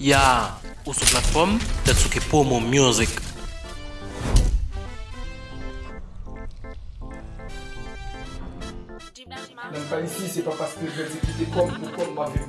Ya, ou sou platform, det sou ke Pomo Music. Nan pa isi, se pa paske jwè di ki te kom pou kom ma viv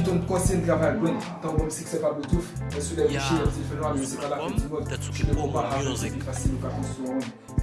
Ton konsen graval gwen, tan bom sik se pa bluetooth, men sou de vichè yon telefon an, yon se pa la pe di mod, chou de kompa an, yon se di fasil ou ka konsou an.